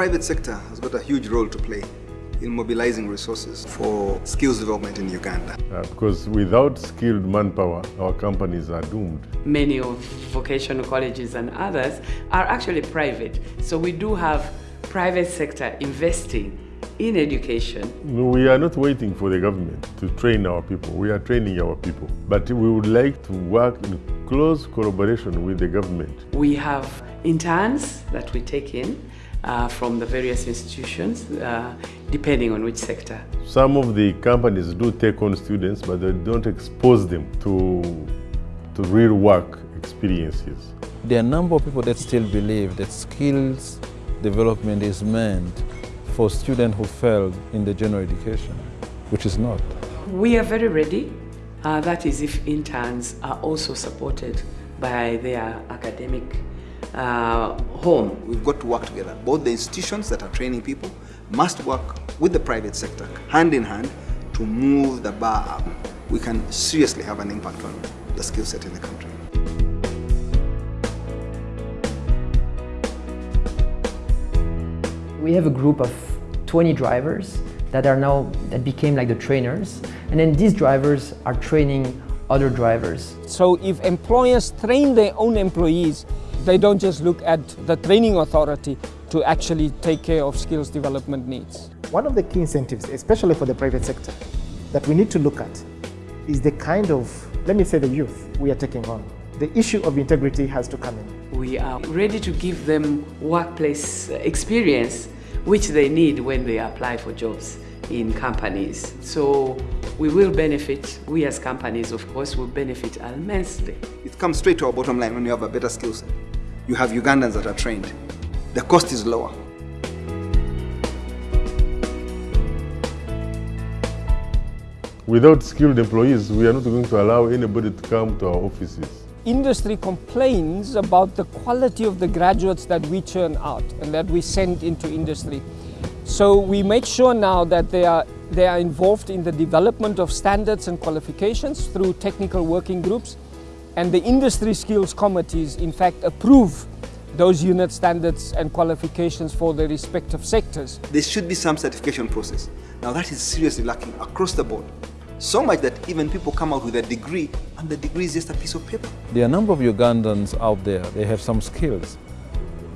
private sector has got a huge role to play in mobilizing resources for skills development in Uganda. Uh, because without skilled manpower, our companies are doomed. Many of vocational colleges and others are actually private. So we do have private sector investing in education. We are not waiting for the government to train our people. We are training our people. But we would like to work in close collaboration with the government. We have interns that we take in uh, from the various institutions, uh, depending on which sector. Some of the companies do take on students, but they don't expose them to, to real work experiences. There are a number of people that still believe that skills development is meant for students who failed in the general education, which is not. We are very ready. Uh, that is if interns are also supported by their academic uh, home. We've got to work together. Both the institutions that are training people must work with the private sector, hand in hand, to move the bar up. We can seriously have an impact on the skill set in the country. We have a group of 20 drivers that are now, that became like the trainers. And then these drivers are training other drivers. So if employers train their own employees, they don't just look at the training authority to actually take care of skills development needs. One of the key incentives, especially for the private sector, that we need to look at is the kind of, let me say the youth we are taking on. The issue of integrity has to come in. We are ready to give them workplace experience which they need when they apply for jobs in companies. So we will benefit, we as companies of course will benefit immensely. It comes straight to our bottom line when you have a better skill set. You have Ugandans that are trained. The cost is lower. Without skilled employees, we are not going to allow anybody to come to our offices. Industry complains about the quality of the graduates that we churn out and that we send into industry. So we make sure now that they are, they are involved in the development of standards and qualifications through technical working groups and the industry skills committees in fact approve those unit standards and qualifications for the respective sectors. There should be some certification process. Now that is seriously lacking across the board. So much that even people come out with a degree and the degree is just a piece of paper. There are a number of Ugandans out there, they have some skills,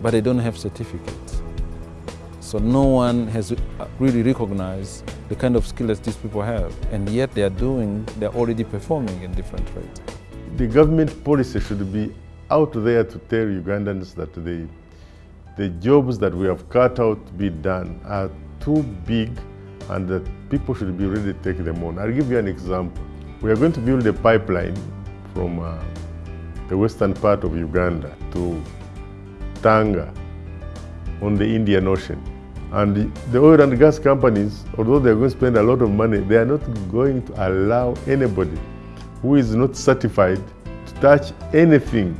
but they don't have certificates. So no one has really recognized the kind of skills these people have, and yet they are doing, they're already performing in different trades. The government policy should be out there to tell Ugandans that the, the jobs that we have cut out to be done are too big and that people should be ready to take them on. I'll give you an example. We are going to build a pipeline from uh, the western part of Uganda to Tanga on the Indian Ocean. And the oil and gas companies, although they're going to spend a lot of money, they are not going to allow anybody who is not certified to touch anything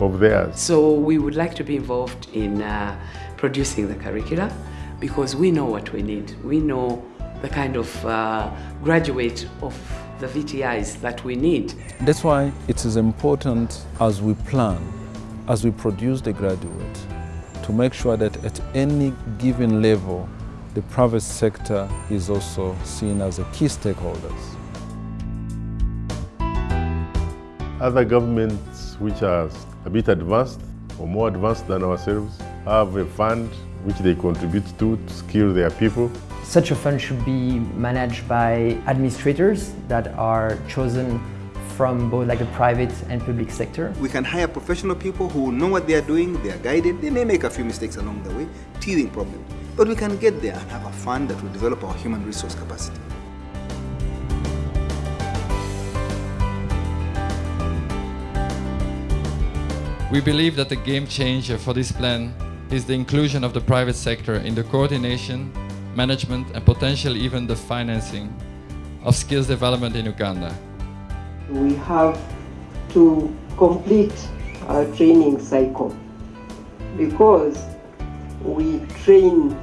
of theirs. So we would like to be involved in uh, producing the curricula because we know what we need. We know the kind of uh, graduate of the VTIs that we need. That's why it is important as we plan, as we produce the graduate, to make sure that at any given level, the private sector is also seen as a key stakeholders. Other governments which are a bit advanced or more advanced than ourselves have a fund which they contribute to to skill their people. Such a fund should be managed by administrators that are chosen from both like the private and public sector. We can hire professional people who know what they are doing, they are guided, they may make a few mistakes along the way, teething problems, but we can get there and have a fund that will develop our human resource capacity. We believe that the game changer for this plan is the inclusion of the private sector in the coordination, management and potentially even the financing of skills development in Uganda. We have to complete our training cycle because we train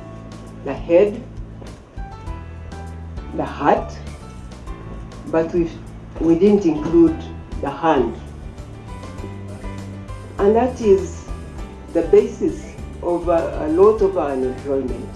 the head, the heart, but we, we didn't include the hand. And that is the basis of uh, a lot of unemployment.